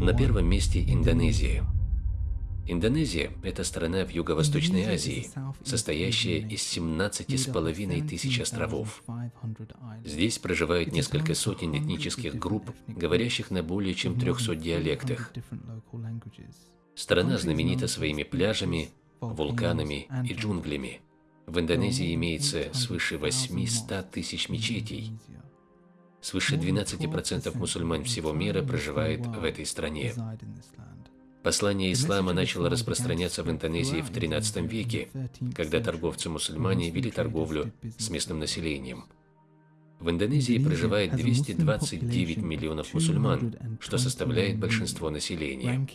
На первом месте Индонезия. Индонезия – это страна в Юго-Восточной Азии, состоящая из 17,5 тысяч островов. Здесь проживают несколько сотен этнических групп, говорящих на более чем 300 диалектах. Страна знаменита своими пляжами, вулканами и джунглями. В Индонезии имеется свыше 800 тысяч мечетей. Свыше 12% мусульман всего мира проживает в этой стране. Послание ислама начало распространяться в Индонезии в XIII веке, когда торговцы-мусульмане вели торговлю с местным населением. В Индонезии проживает 229 миллионов мусульман, что составляет большинство населения.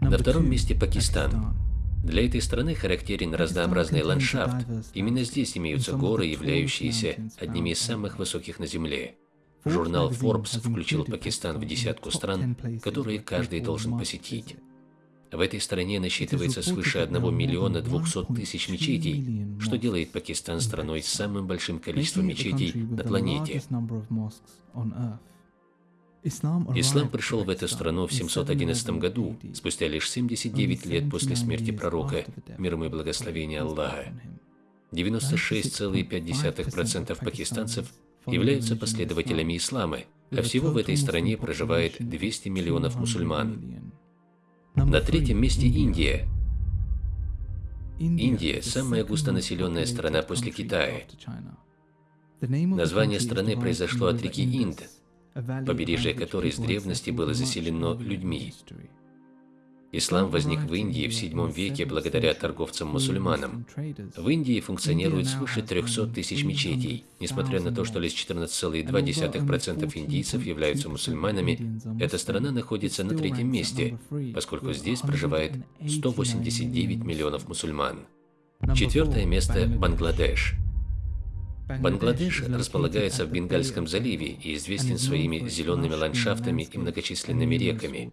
На втором месте Пакистан. Для этой страны характерен разнообразный ландшафт. Именно здесь имеются горы, являющиеся одними из самых высоких на Земле. Журнал Forbes включил Пакистан в десятку стран, которые каждый должен посетить. В этой стране насчитывается свыше 1 миллиона 200 тысяч мечетей, что делает Пакистан страной с самым большим количеством мечетей на планете. Ислам пришел в эту страну в 711 году, спустя лишь 79 лет после смерти пророка, мир ему и благословения Аллаха. 96,5% пакистанцев являются последователями ислама, а всего в этой стране проживает 200 миллионов мусульман. На третьем месте Индия. Индия – самая густонаселенная страна после Китая. Название страны произошло от реки Инд, побережье которой с древности было заселено людьми. Ислам возник в Индии в VII веке благодаря торговцам-мусульманам. В Индии функционирует свыше 300 тысяч мечетей. Несмотря на то, что лишь 14,2% индийцев являются мусульманами, эта страна находится на третьем месте, поскольку здесь проживает 189 миллионов мусульман. Четвертое место – Бангладеш. Бангладеш располагается в Бенгальском заливе и известен своими зелеными ландшафтами и многочисленными реками.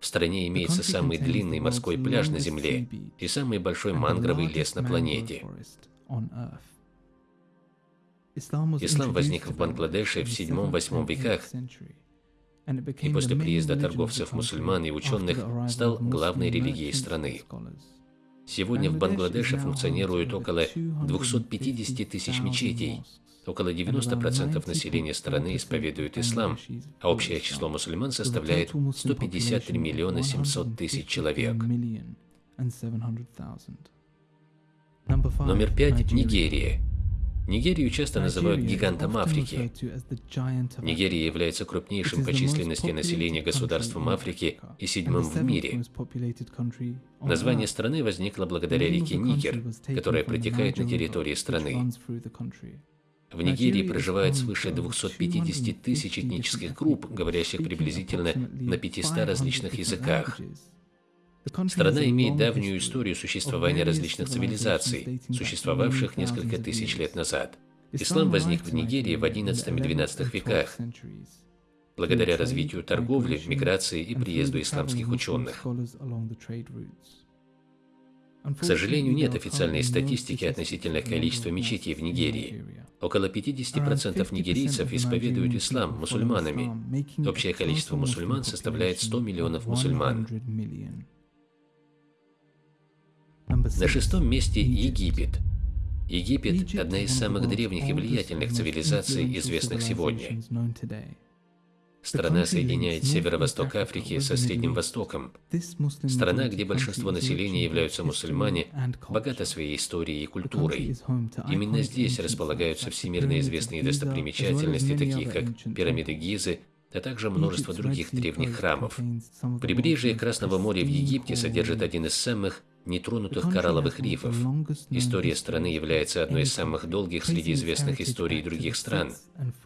В стране имеется самый длинный морской пляж на Земле и самый большой мангровый лес на планете. Ислам возник в Бангладеше в 7-8 веках и после приезда торговцев-мусульман и ученых стал главной религией страны. Сегодня в Бангладеше функционирует около 250 тысяч мечетей, Около 90% населения страны исповедуют ислам, а общее число мусульман составляет 153 миллиона 700 тысяч человек. Номер пять – Нигерия. Нигерию часто называют гигантом Африки. Нигерия является крупнейшим по численности населения государством Африки и седьмым в мире. Название страны возникло благодаря реке Нигер, которая протекает на территории страны. В Нигерии проживает свыше 250 тысяч этнических групп, говорящих приблизительно на 500 различных языках. Страна имеет давнюю историю существования различных цивилизаций, существовавших несколько тысяч лет назад. Ислам возник в Нигерии в XI и XII веках, благодаря развитию торговли, миграции и приезду исламских ученых. К сожалению, нет официальной статистики относительно количества мечетей в Нигерии. Около 50% нигерийцев исповедуют ислам мусульманами. Общее количество мусульман составляет 100 миллионов мусульман. На шестом месте Египет. Египет – одна из самых древних и влиятельных цивилизаций, известных сегодня. Страна соединяет северо-восток Африки со Средним Востоком. Страна, где большинство населения являются мусульмане, богата своей историей и культурой. Именно здесь располагаются всемирно известные достопримечательности, такие как пирамиды Гизы, а также множество других древних храмов. Прибрежье Красного моря в Египте содержит один из самых нетронутых коралловых рифов. История страны является одной из самых долгих среди известных историй других стран,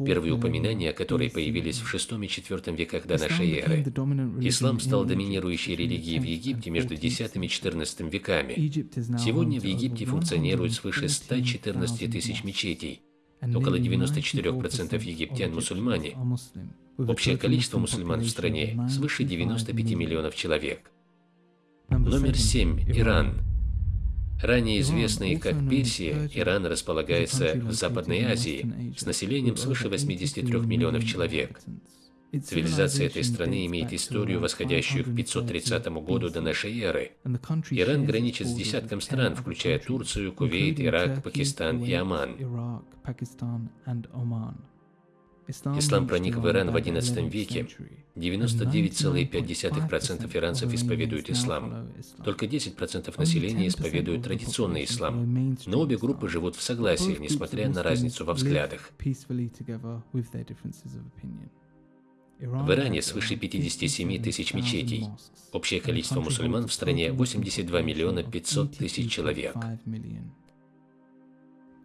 первые упоминания о которой появились в VI и IV веках до нашей эры. Ислам стал доминирующей религией в Египте между X и XIV веками. Сегодня в Египте функционирует свыше 114 тысяч мечетей, около 94% египтян мусульмане. Общее количество мусульман в стране свыше 95 миллионов человек. Номер 7. Иран. Ранее известный как Персия, Иран располагается в Западной Азии с населением свыше 83 миллионов человек. Цивилизация этой страны имеет историю, восходящую к 530 году до нашей эры. Иран граничит с десятком стран, включая Турцию, Кувейт, Ирак, Пакистан и Оман. Ислам проник в Иран в XI веке. 99,5% иранцев исповедуют ислам. Только 10% населения исповедуют традиционный ислам. Но обе группы живут в согласии, несмотря на разницу во взглядах. В Иране свыше 57 тысяч мечетей. Общее количество мусульман в стране 82 миллиона 500 тысяч человек.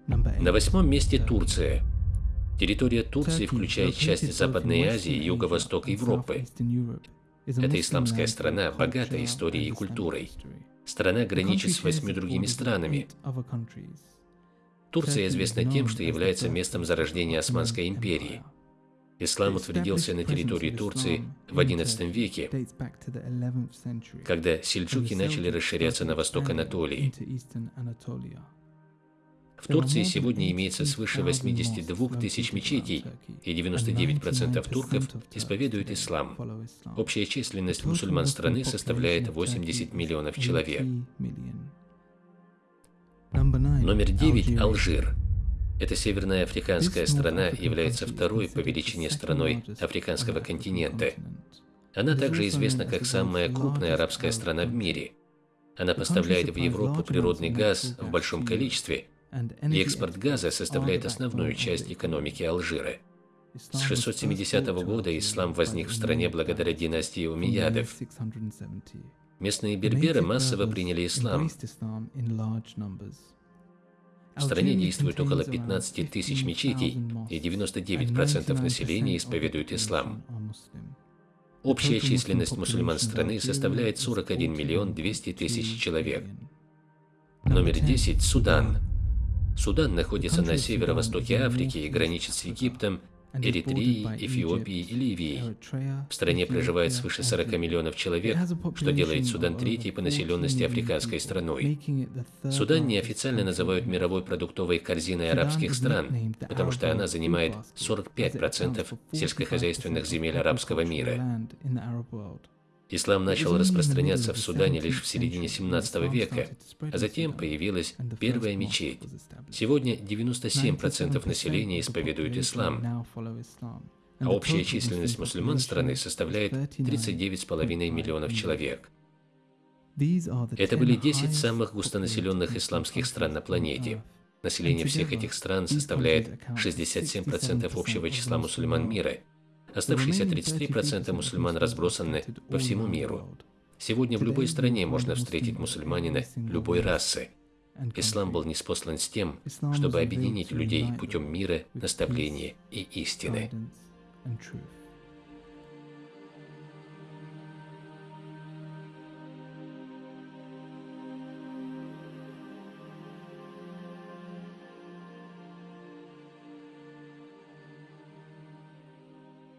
На восьмом месте Турция. Территория Турции включает часть Западной Азии и юго-восток Европы. Это исламская страна, богатая историей и культурой. Страна граничит с восьми другими странами. Турция известна тем, что является местом зарождения Османской империи. Ислам утвердился на территории Турции в XI веке, когда сельджуки начали расширяться на восток Анатолии. В Турции сегодня имеется свыше 82 тысяч мечетей, и 99% турков исповедуют ислам. Общая численность мусульман страны составляет 80 миллионов человек. Номер 9 – Алжир. Эта северная африканская страна является второй по величине страной африканского континента. Она также известна как самая крупная арабская страна в мире. Она поставляет в Европу природный газ в большом количестве – и экспорт газа составляет основную часть экономики Алжира. С 670 года ислам возник в стране благодаря династии Умиядов. Местные берберы массово приняли ислам. В стране действует около 15 тысяч мечетей, и 99% населения исповедуют ислам. Общая численность мусульман страны составляет 41 миллион 200 тысяч человек. Номер 10 – Судан. Судан находится на северо-востоке Африки и граничит с Египтом, Эритреей, Эфиопией и Ливией. В стране проживает свыше 40 миллионов человек, что делает Судан третьей по населенности африканской страной. Судан неофициально называют мировой продуктовой корзиной арабских стран, потому что она занимает 45% сельскохозяйственных земель арабского мира. Ислам начал распространяться в Судане лишь в середине 17 века, а затем появилась первая мечеть. Сегодня 97% населения исповедуют ислам, а общая численность мусульман страны составляет 39,5 миллионов человек. Это были 10 самых густонаселенных исламских стран на планете. Население всех этих стран составляет 67% общего числа мусульман мира – Оставшиеся 33% мусульман разбросаны по всему миру. Сегодня в любой стране можно встретить мусульманина любой расы. Ислам был неспослан с тем, чтобы объединить людей путем мира, наставления и истины.